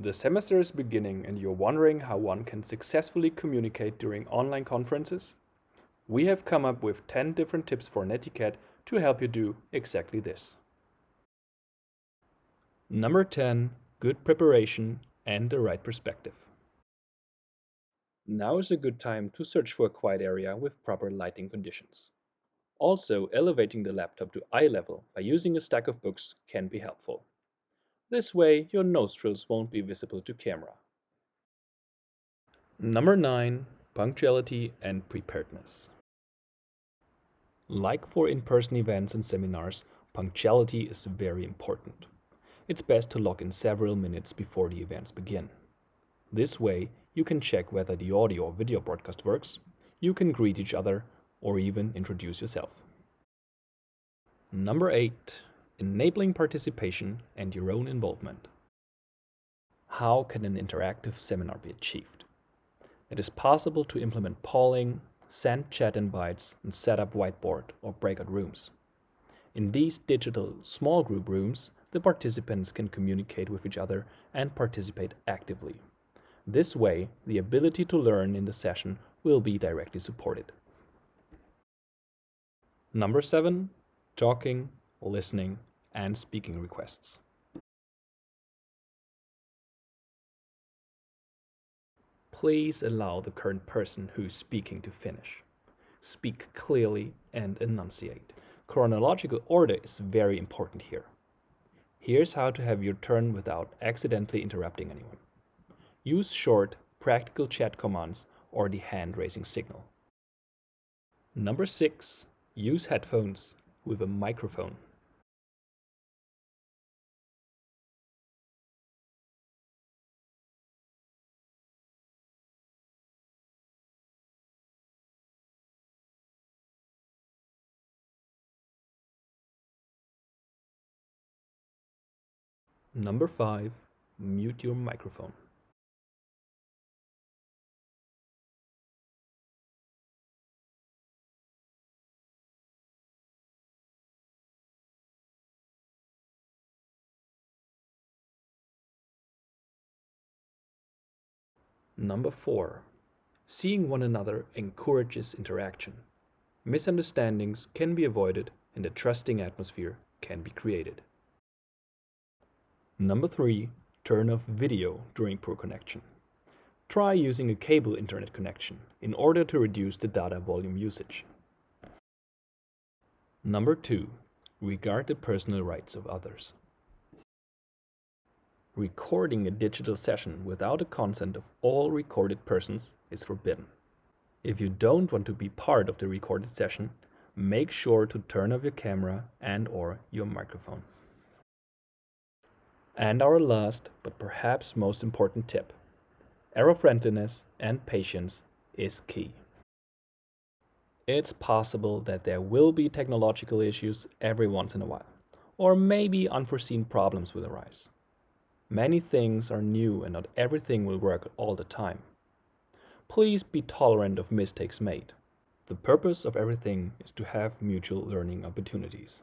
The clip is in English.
The semester is beginning and you're wondering how one can successfully communicate during online conferences? We have come up with 10 different tips for Netiquette to help you do exactly this. Number 10. Good preparation and the right perspective. Now is a good time to search for a quiet area with proper lighting conditions. Also, elevating the laptop to eye level by using a stack of books can be helpful. This way, your nostrils won't be visible to camera. Number 9. Punctuality and preparedness. Like for in-person events and seminars, punctuality is very important. It's best to log in several minutes before the events begin. This way, you can check whether the audio or video broadcast works, you can greet each other, or even introduce yourself. Number 8 enabling participation and your own involvement. How can an interactive seminar be achieved? It is possible to implement polling, send chat invites, and set up whiteboard or breakout rooms. In these digital small group rooms, the participants can communicate with each other and participate actively. This way, the ability to learn in the session will be directly supported. Number 7. Talking, listening, and speaking requests. Please allow the current person who is speaking to finish. Speak clearly and enunciate. Chronological order is very important here. Here's how to have your turn without accidentally interrupting anyone. Use short, practical chat commands or the hand-raising signal. Number 6. Use headphones with a microphone. Number 5. Mute your microphone. Number 4. Seeing one another encourages interaction. Misunderstandings can be avoided and a trusting atmosphere can be created. Number 3. Turn off video during poor connection. Try using a cable internet connection in order to reduce the data volume usage. Number 2. Regard the personal rights of others. Recording a digital session without the consent of all recorded persons is forbidden. If you don't want to be part of the recorded session, make sure to turn off your camera and or your microphone. And our last, but perhaps most important tip. Error friendliness and patience is key. It's possible that there will be technological issues every once in a while, or maybe unforeseen problems will arise. Many things are new and not everything will work all the time. Please be tolerant of mistakes made. The purpose of everything is to have mutual learning opportunities.